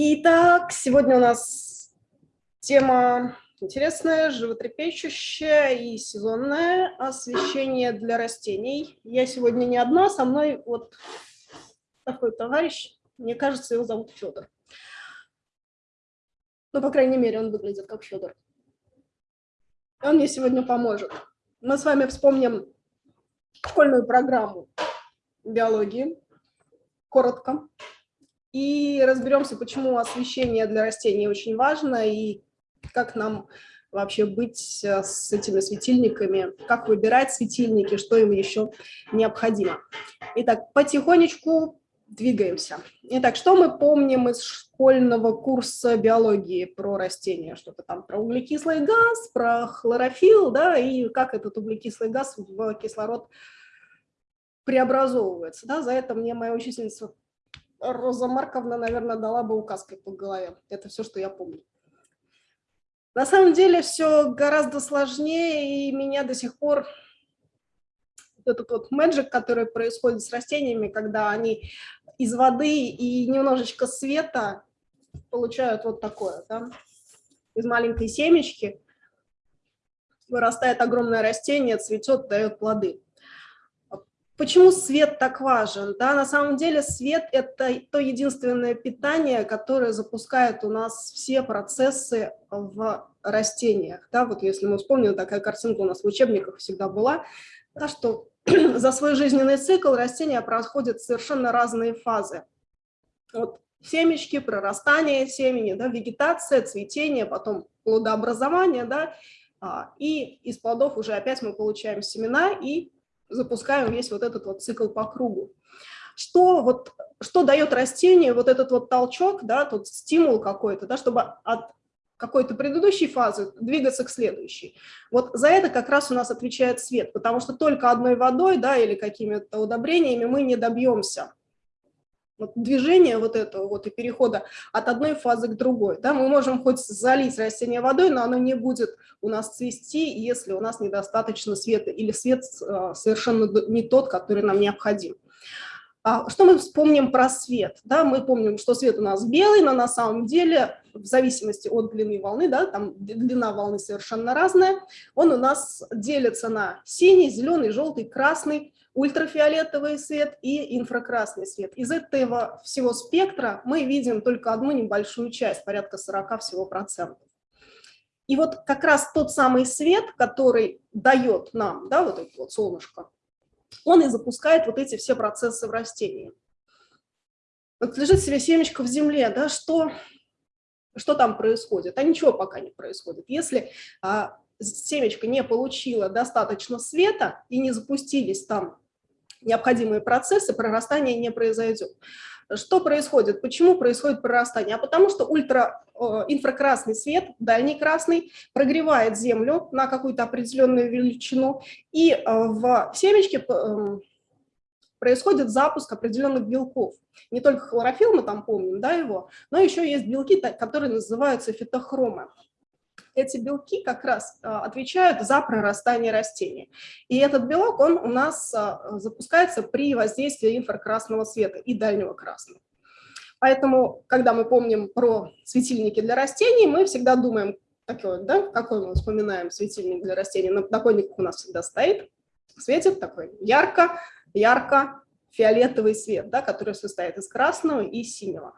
Итак, сегодня у нас тема интересная, животрепещущая и сезонная освещение для растений. Я сегодня не одна, со мной вот такой товарищ, мне кажется, его зовут Федор. Ну, по крайней мере, он выглядит как Федор. Он мне сегодня поможет. Мы с вами вспомним школьную программу биологии, коротко, и разберемся, почему освещение для растений очень важно и как нам вообще быть э, с этими светильниками, как выбирать светильники, что им еще необходимо. Итак, потихонечку двигаемся. Итак, что мы помним из школьного курса биологии про растения? Что-то там про углекислый газ, про хлорофилл, да, и как этот углекислый газ в кислород преобразовывается. Да? За это мне моя учительница Роза Марковна, наверное, дала бы указкой по голове. Это все, что я помню. На самом деле все гораздо сложнее, и меня до сих пор этот вот мэджик, который происходит с растениями, когда они из воды и немножечко света получают вот такое, да? из маленькой семечки вырастает огромное растение, цветет, дает плоды. Почему свет так важен? Да, на самом деле свет – это то единственное питание, которое запускает у нас все процессы в растениях. Да, вот если мы вспомним, такая картинка у нас в учебниках всегда была, да, что за свой жизненный цикл растения проходят совершенно разные фазы. Вот семечки, прорастание семени, да, вегетация, цветение, потом плодообразование, да, а, и из плодов уже опять мы получаем семена и запускаем весь вот этот вот цикл по кругу. Что, вот, что дает растению вот этот вот толчок, да, тот стимул какой-то, да, чтобы от какой-то предыдущей фазы двигаться к следующей. Вот за это как раз у нас отвечает свет, потому что только одной водой да, или какими-то удобрениями мы не добьемся вот движение вот этого вот и перехода от одной фазы к другой. Да, мы можем хоть залить растение водой, но оно не будет у нас цвести, если у нас недостаточно света или свет э, совершенно не тот, который нам необходим. А что мы вспомним про свет? Да, мы помним, что свет у нас белый, но на самом деле, в зависимости от длины волны, да, там длина волны совершенно разная, он у нас делится на синий, зеленый, желтый, красный, ультрафиолетовый свет и инфракрасный свет. Из этого всего спектра мы видим только одну небольшую часть, порядка 40 всего процентов. И вот как раз тот самый свет, который дает нам, да, вот это вот солнышко, он и запускает вот эти все процессы в растении. Вот лежит себе семечко в земле, да, что, что там происходит? А ничего пока не происходит. Если а, семечко не получило достаточно света и не запустились там необходимые процессы, прорастание не произойдет. Что происходит? Почему происходит прорастание? А потому что ультра, э, свет, дальний красный, прогревает землю на какую-то определенную величину, и э, в семечке эм, происходит запуск определенных белков. Не только хлорофилл, мы там помним да, его, но еще есть белки, которые называются фитохромы эти белки как раз а, отвечают за прорастание растения. И этот белок, он у нас а, запускается при воздействии инфракрасного света и дальнего красного. Поэтому, когда мы помним про светильники для растений, мы всегда думаем, такой, да, какой мы вспоминаем светильник для растений. На у нас всегда стоит, светит такой ярко, ярко фиолетовый свет, да, который состоит из красного и синего.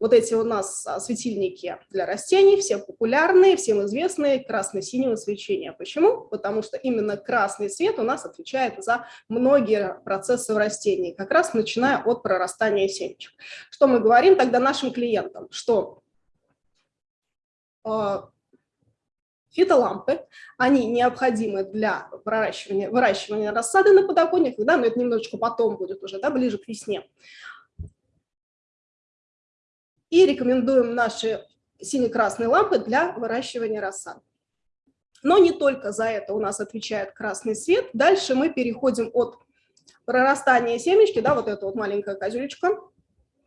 Вот эти у нас а, светильники для растений, все популярные, всем известные, красно-синего свечения. Почему? Потому что именно красный свет у нас отвечает за многие процессы в растении, как раз начиная от прорастания семечек. Что мы говорим тогда нашим клиентам? Что э, фитолампы, они необходимы для выращивания, выращивания рассады на подоконниках, да, но это немножечко потом будет уже, да, ближе к весне. И рекомендуем наши сине-красные лампы для выращивания рассады. Но не только за это у нас отвечает красный свет. Дальше мы переходим от прорастания семечки, да, вот эта вот маленькая козюлечка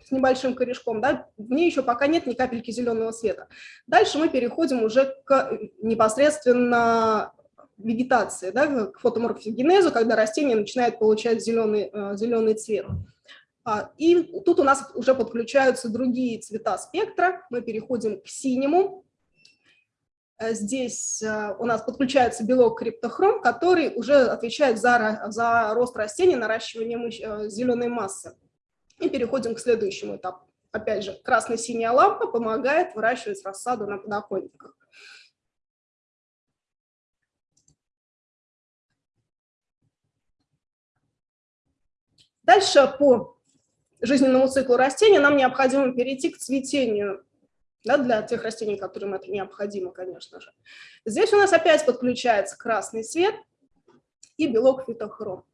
с небольшим корешком, да, в ней еще пока нет ни капельки зеленого света. Дальше мы переходим уже к непосредственно вегетации, да, к фотоморфогенезу, когда растение начинает получать зеленый, э, зеленый цвет. А, и тут у нас уже подключаются другие цвета спектра. Мы переходим к синему. Э, здесь э, у нас подключается белок криптохром, который уже отвечает за, за рост растений, наращивание э, зеленой массы. И переходим к следующему этапу. Опять же, красно-синяя лампа помогает выращивать рассаду на подоконниках. Дальше по жизненному циклу растения нам необходимо перейти к цветению да, для тех растений, которым это необходимо, конечно же. Здесь у нас опять подключается красный свет и белок фитохром.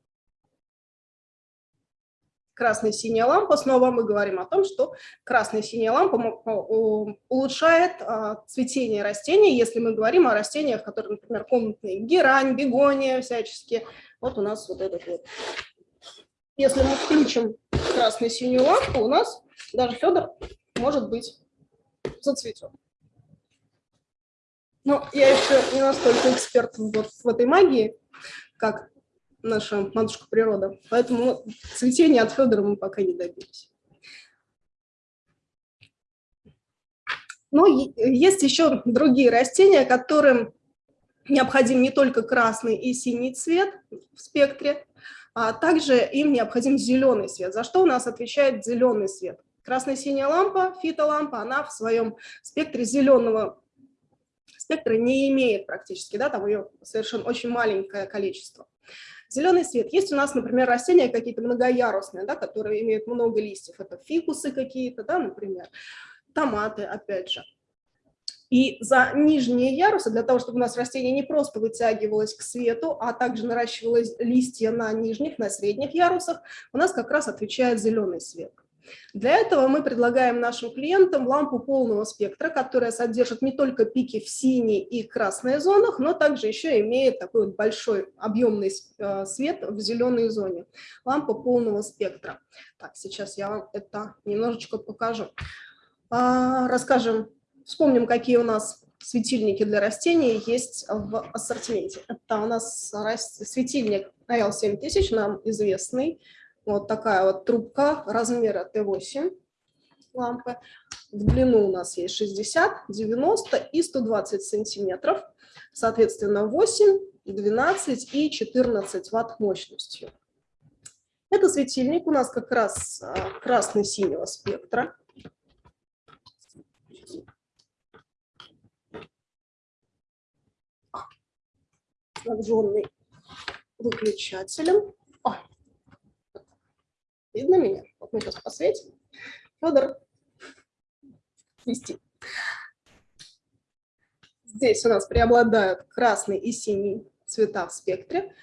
Красная синяя лампа, снова мы говорим о том, что красная синяя лампа улучшает а, цветение растений, если мы говорим о растениях, которые, например, комнатные, герань, бегония всячески. Вот у нас вот этот вот. Если мы включим красную синюю лампу, у нас даже Федор может быть зацветет. Но я еще не настолько эксперт вот в этой магии, как наша матушка природа, поэтому цветения от Федора мы пока не добились. Но есть еще другие растения, которым необходим не только красный и синий цвет в спектре, а также им необходим зеленый свет. За что у нас отвечает зеленый свет? Красная-синяя лампа, фитолампа, она в своем спектре зеленого спектра не имеет практически, да, там ее совершенно очень маленькое количество. Зеленый свет. Есть у нас, например, растения какие-то многоярусные, да, которые имеют много листьев. Это фикусы какие-то, да, например, томаты, опять же. И за нижние ярусы, для того, чтобы у нас растение не просто вытягивалось к свету, а также наращивалось листья на нижних, на средних ярусах, у нас как раз отвечает зеленый свет. Для этого мы предлагаем нашим клиентам лампу полного спектра, которая содержит не только пики в синей и красной зонах, но также еще имеет такой вот большой объемный э, свет в зеленой зоне. Лампа полного спектра. Так, сейчас я вам это немножечко покажу. А, расскажем, вспомним, какие у нас светильники для растений есть в ассортименте. Это у нас светильник AL7000, нам известный, вот такая вот трубка размера Т8 лампы. В длину у нас есть 60, 90 и 120 сантиметров. Соответственно, 8, 12 и 14 ватт мощностью. Это светильник у нас как раз а, красно-синего спектра. Снабженный выключателем. Видно меня? Вот мы сейчас посветим. Федор, вести. Здесь у нас преобладают красный и синий цвета в спектре,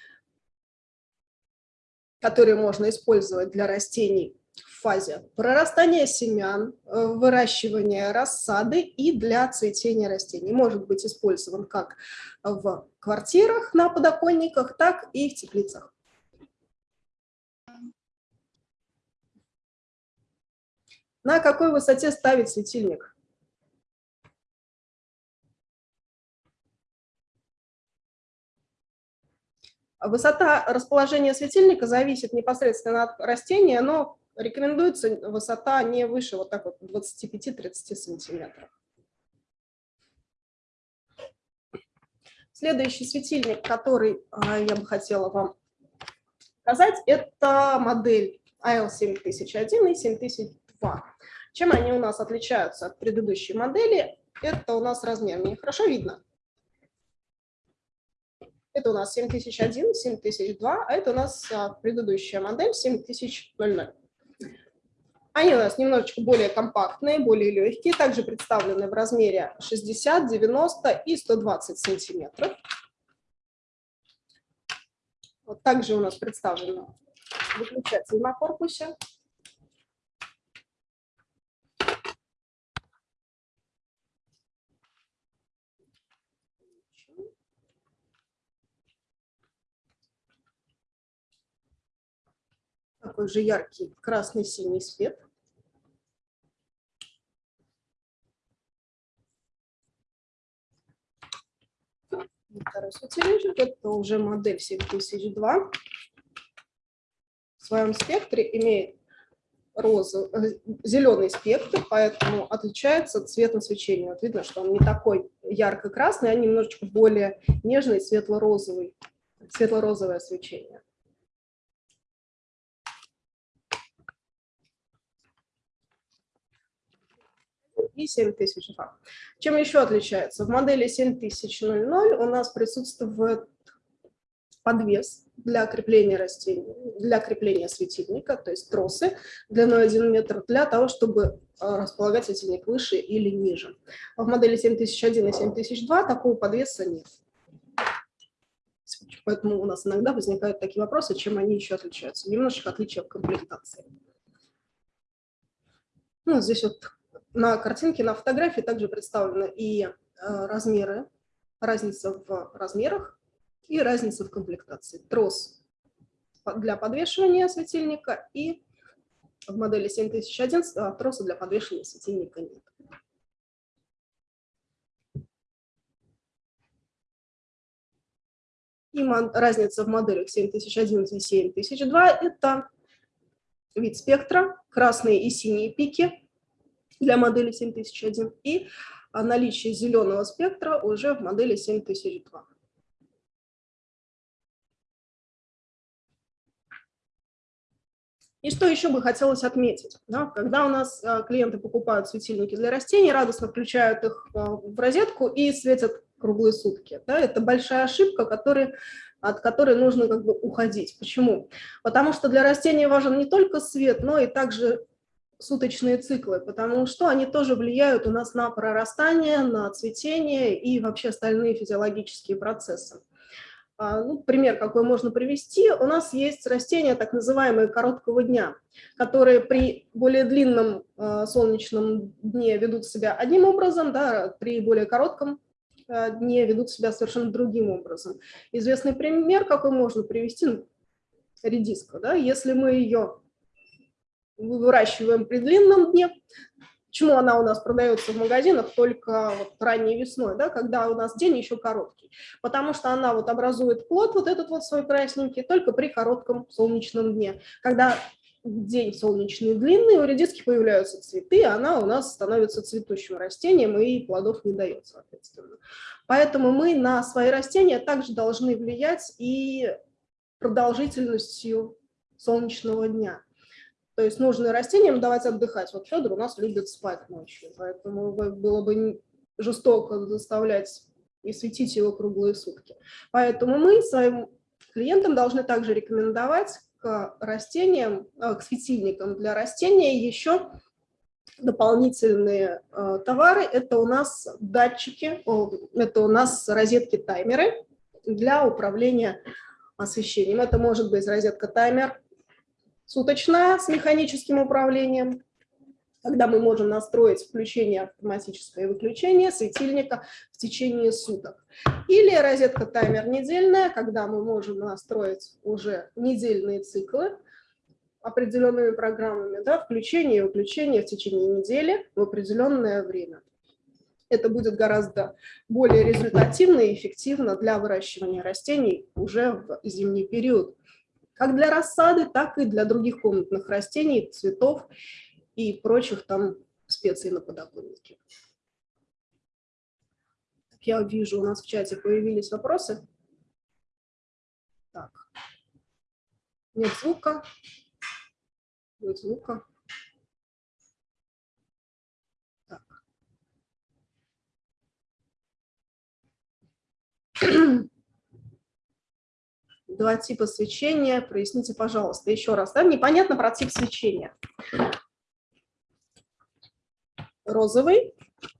которые можно использовать для растений фазе прорастания семян, э, выращивания рассады и для цветения растений. Может быть использован как в квартирах на подоконниках, так и в теплицах. На какой высоте ставить светильник? Высота расположения светильника зависит непосредственно от растения, но рекомендуется высота не выше вот так вот 25-30 сантиметров. Следующий светильник, который а, я бы хотела вам показать, это модель IL7001 и 7002. Чем они у нас отличаются от предыдущей модели? Это у нас размер. Мне хорошо видно? Это у нас 7001, 7002, а это у нас а, предыдущая модель 7000. Они у нас немножечко более компактные, более легкие, также представлены в размере 60, 90 и 120 сантиметров. Вот также у нас представлен выключатель на корпусе. такой же яркий красный-синий свет. Второй светильничек, это уже модель 7002. В своем спектре имеет розовый, зеленый спектр, поэтому отличается цветом свечения. Вот видно, что он не такой ярко-красный, а немножечко более нежный, светло-розовый, светло-розовое свечение. И 7002. Чем еще отличается? В модели 7000 у нас присутствует подвес для крепления растений, для крепления светильника, то есть тросы длиной 1 метр, для того, чтобы а, располагать светильник выше или ниже. В модели 7001 и 7002 такого подвеса нет. Поэтому у нас иногда возникают такие вопросы, чем они еще отличаются. Немножечко отличия в комплектации. Ну, здесь вот на картинке, на фотографии также представлены и э, размеры, разница в размерах и разница в комплектации. Трос для подвешивания светильника и в модели 7001 а, троса для подвешивания светильника нет. И разница в моделях 7011 и 7002 – это вид спектра, красные и синие пики для модели 7001 и наличие зеленого спектра уже в модели 7002. И что еще бы хотелось отметить? Да, когда у нас а, клиенты покупают светильники для растений, радостно включают их а, в розетку и светят круглые сутки. Да, это большая ошибка, который, от которой нужно как бы уходить. Почему? Потому что для растений важен не только свет, но и также суточные циклы, потому что они тоже влияют у нас на прорастание, на цветение и вообще остальные физиологические процессы. А, ну, пример какой можно привести. У нас есть растения, так называемые короткого дня, которые при более длинном э, солнечном дне ведут себя одним образом, да, при более коротком э, дне ведут себя совершенно другим образом. Известный пример, какой можно привести, ну, редиска. Да, если мы ее выращиваем при длинном дне, Почему она у нас продается в магазинах только вот ранней весной, да, когда у нас день еще короткий? Потому что она вот образует плод, вот этот вот свой красненький, только при коротком солнечном дне. Когда день солнечный длинный, у редиски появляются цветы, она у нас становится цветущим растением и плодов не дает, соответственно. Поэтому мы на свои растения также должны влиять и продолжительностью солнечного дня. То есть нужно растениям давать отдыхать. Вот Федор у нас любит спать ночью, поэтому было бы жестоко заставлять и светить его круглые сутки. Поэтому мы своим клиентам должны также рекомендовать к растениям, э, к светильникам для растения еще дополнительные э, товары. Это у нас датчики, это у нас розетки-таймеры для управления освещением. Это может быть розетка-таймер суточная с механическим управлением, когда мы можем настроить включение автоматическое и выключение светильника в течение суток. Или розетка-таймер недельная, когда мы можем настроить уже недельные циклы определенными программами, да, включение и выключение в течение недели в определенное время. Это будет гораздо более результативно и эффективно для выращивания растений уже в зимний период как для рассады, так и для других комнатных растений, цветов и прочих там специй на подоконнике. Я вижу, у нас в чате появились вопросы. Так. Нет звука. Нет звука. Так. два типа свечения. Проясните, пожалуйста, еще раз. Да? Непонятно про тип свечения. Розовый,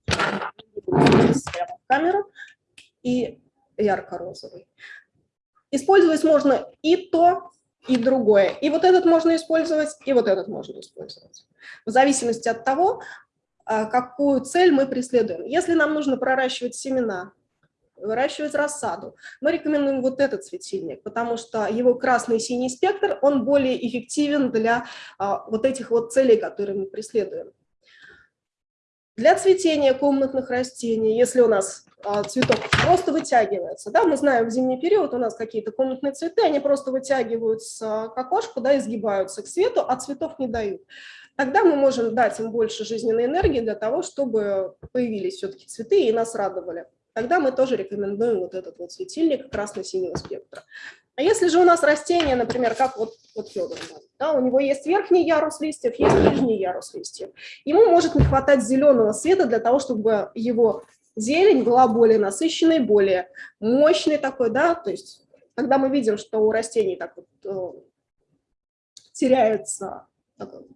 прямо камеру, и ярко-розовый. Использовать можно и то, и другое. И вот этот можно использовать, и вот этот можно использовать. В зависимости от того, а, какую цель мы преследуем. Если нам нужно проращивать семена, выращивать рассаду. Мы рекомендуем вот этот светильник, потому что его красный и синий спектр, он более эффективен для а, вот этих вот целей, которые мы преследуем. Для цветения комнатных растений, если у нас а, цветок просто вытягивается, да, мы знаем, в зимний период у нас какие-то комнатные цветы, они просто вытягиваются к окошку, да, изгибаются к свету, а цветов не дают. Тогда мы можем дать им больше жизненной энергии для того, чтобы появились все-таки цветы и нас радовали. Тогда мы тоже рекомендуем вот этот вот светильник красно-синего спектра. А если же у нас растение, например, как вот, вот Федор, да, у него есть верхний ярус листьев, есть нижний ярус листьев, ему может не хватать зеленого света для того, чтобы его зелень была более насыщенной, более мощной такой, да, то есть когда мы видим, что у растений так вот э, теряется такой,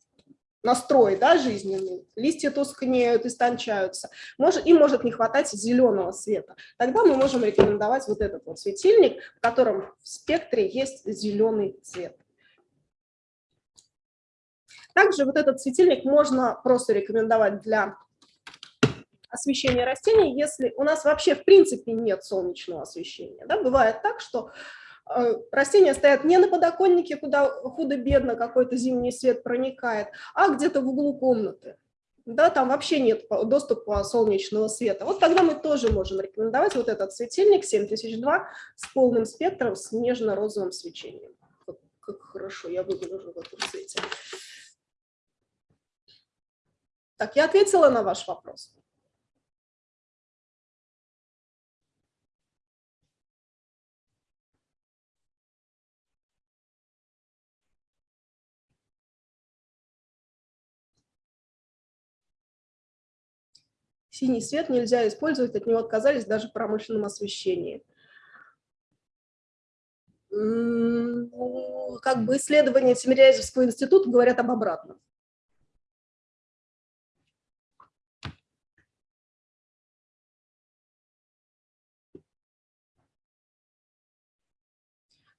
настрой да, жизненный, листья тускнеют, истончаются, может, им может не хватать зеленого света. Тогда мы можем рекомендовать вот этот вот светильник, в котором в спектре есть зеленый цвет. Также вот этот светильник можно просто рекомендовать для освещения растений, если у нас вообще в принципе нет солнечного освещения. Да? Бывает так, что растения стоят не на подоконнике, куда худо-бедно какой-то зимний свет проникает, а где-то в углу комнаты. Да, там вообще нет доступа солнечного света. Вот тогда мы тоже можем рекомендовать вот этот светильник 7002 с полным спектром, с нежно-розовым свечением. Как, как хорошо я выгляжу в этом свете. Так, я ответила на ваш вопрос. Синий свет нельзя использовать, от него отказались даже в промышленном освещении. Как бы исследования Тимирязевского института говорят об обратном.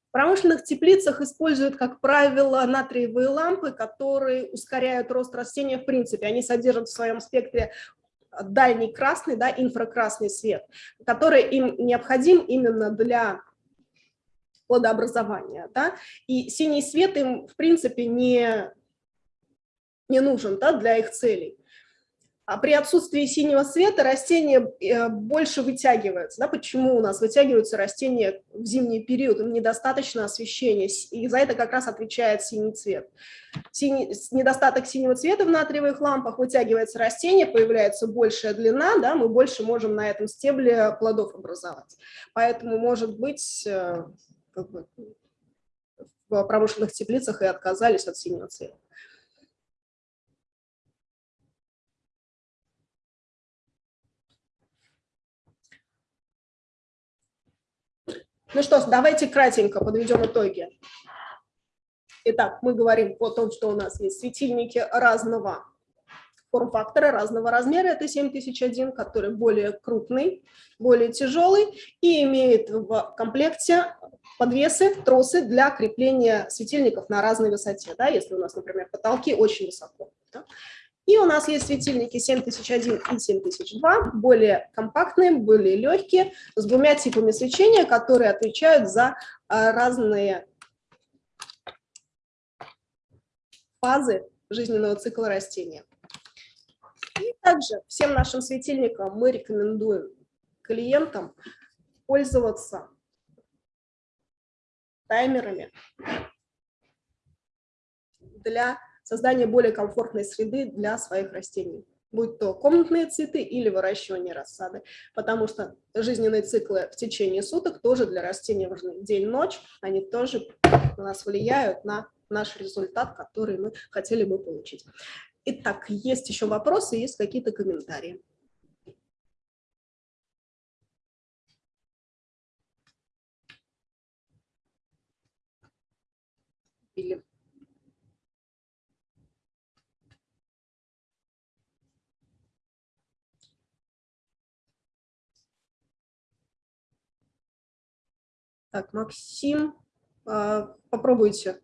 В промышленных теплицах используют, как правило, натриевые лампы, которые ускоряют рост растения в принципе. Они содержат в своем спектре дальний красный, да, инфракрасный свет, который им необходим именно для плодообразования. Да? И синий свет им, в принципе, не, не нужен да, для их целей. А при отсутствии синего света растения э, больше вытягиваются. Да? Почему у нас вытягиваются растения в зимний период? Им недостаточно освещения, и за это как раз отвечает синий цвет. Синий, недостаток синего цвета в натриевых лампах вытягивается растение, появляется большая длина, да? мы больше можем на этом стебле плодов образовать. Поэтому, может быть, э, в промышленных теплицах и отказались от синего цвета. Ну что, давайте кратенько подведем итоги. Итак, мы говорим о том, что у нас есть светильники разного форм-фактора, разного размера. Это 7001, который более крупный, более тяжелый и имеет в комплекте подвесы, тросы для крепления светильников на разной высоте. Да, если у нас, например, потолки очень высоко. Да. И у нас есть светильники 7001 и 7002, более компактные, более легкие, с двумя типами свечения, которые отвечают за а, разные фазы жизненного цикла растения. И также всем нашим светильникам мы рекомендуем клиентам пользоваться таймерами для создание более комфортной среды для своих растений, будь то комнатные цветы или выращивание рассады, потому что жизненные циклы в течение суток тоже для растений важны. День-ночь, они тоже у нас влияют на наш результат, который мы хотели бы получить. Итак, есть еще вопросы, есть какие-то комментарии? Или Так, Максим, а, попробуйте.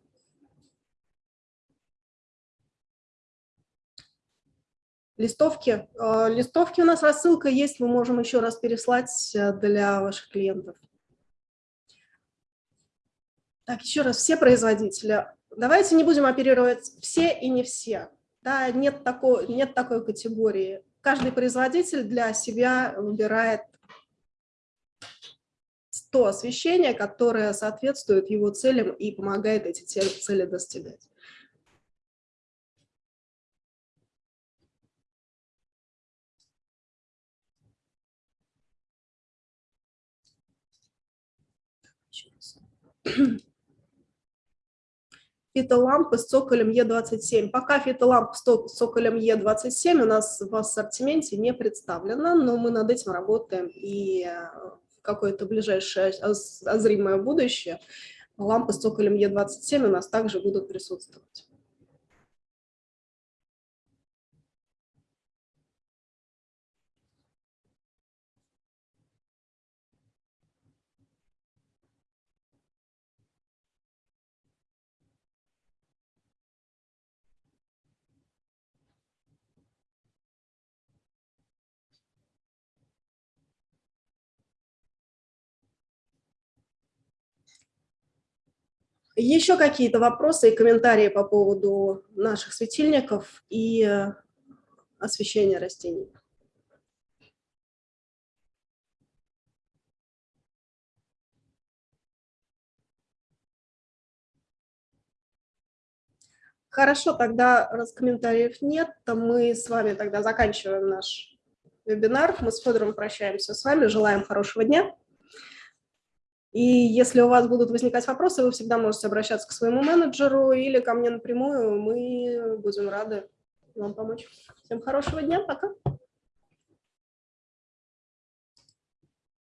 Листовки. А, листовки у нас рассылка есть, мы можем еще раз переслать э, для ваших клиентов. Так, еще раз, все производители. Давайте не будем оперировать все и не все. Да, нет, такой, нет такой категории каждый производитель для себя выбирает то освещение, которое соответствует его целям и помогает эти цели достигать. фитолампы с цоколем Е27. Пока фитолампа с цоколем Е27 у нас в ассортименте не представлена, но мы над этим работаем и э, какое-то ближайшее зримое будущее лампы с цоколем Е27 у нас также будут присутствовать. Еще какие-то вопросы и комментарии по поводу наших светильников и э, освещения растений? Хорошо, тогда раз комментариев нет, то мы с вами тогда заканчиваем наш вебинар. Мы с Федором прощаемся с вами, желаем хорошего дня. И если у вас будут возникать вопросы, вы всегда можете обращаться к своему менеджеру или ко мне напрямую. Мы будем рады вам помочь. Всем хорошего дня, пока.